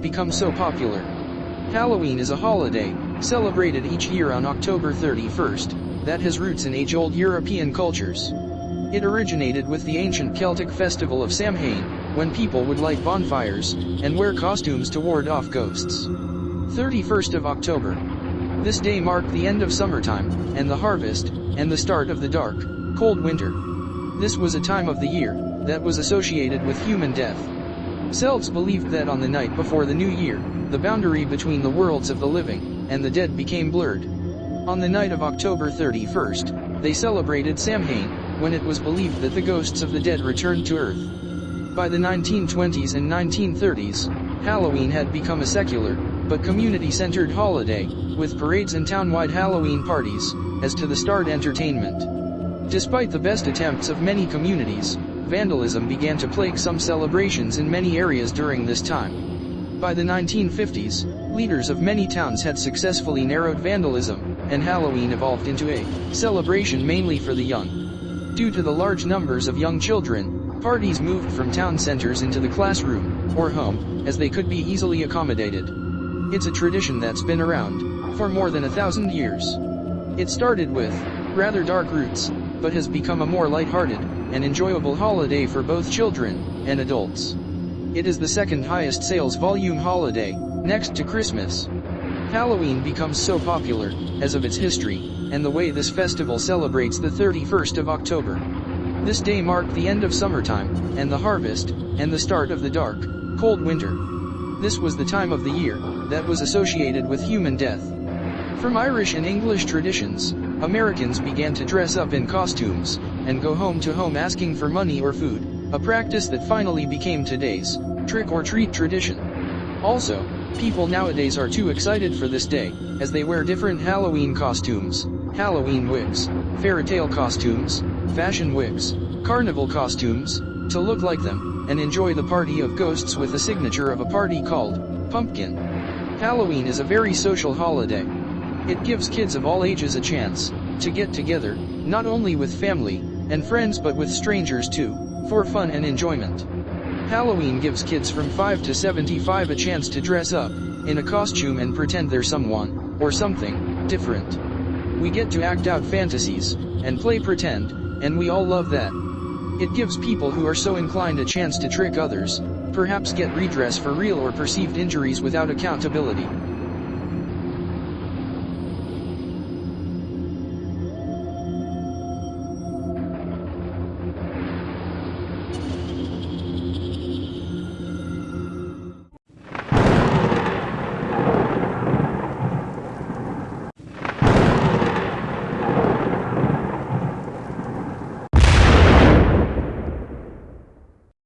become so popular. Halloween is a holiday, celebrated each year on October 31st, that has roots in age-old European cultures. It originated with the ancient Celtic festival of Samhain, when people would light bonfires, and wear costumes to ward off ghosts. 31st of October. This day marked the end of summertime, and the harvest, and the start of the dark, cold winter. This was a time of the year, that was associated with human death. Celts believed that on the night before the new year, the boundary between the worlds of the living and the dead became blurred. On the night of October 31st, they celebrated Samhain, when it was believed that the ghosts of the dead returned to Earth. By the 1920s and 1930s, Halloween had become a secular, but community-centered holiday, with parades and town-wide Halloween parties, as to the start entertainment. Despite the best attempts of many communities, vandalism began to plague some celebrations in many areas during this time. By the 1950s, leaders of many towns had successfully narrowed vandalism, and Halloween evolved into a celebration mainly for the young. Due to the large numbers of young children, parties moved from town centers into the classroom, or home, as they could be easily accommodated. It's a tradition that's been around for more than a thousand years. It started with rather dark roots, but has become a more light-hearted and enjoyable holiday for both children and adults. It is the second highest sales volume holiday, next to Christmas. Halloween becomes so popular, as of its history, and the way this festival celebrates the 31st of October. This day marked the end of summertime, and the harvest, and the start of the dark, cold winter. This was the time of the year, that was associated with human death. From Irish and English traditions, Americans began to dress up in costumes, and go home to home asking for money or food, a practice that finally became today's trick-or-treat tradition. Also, people nowadays are too excited for this day, as they wear different Halloween costumes, Halloween wigs, fairy tale costumes, fashion wigs, carnival costumes, to look like them, and enjoy the party of ghosts with the signature of a party called Pumpkin. Halloween is a very social holiday. It gives kids of all ages a chance to get together, not only with family and friends but with strangers too for fun and enjoyment. Halloween gives kids from 5 to 75 a chance to dress up, in a costume and pretend they're someone, or something, different. We get to act out fantasies, and play pretend, and we all love that. It gives people who are so inclined a chance to trick others, perhaps get redress for real or perceived injuries without accountability.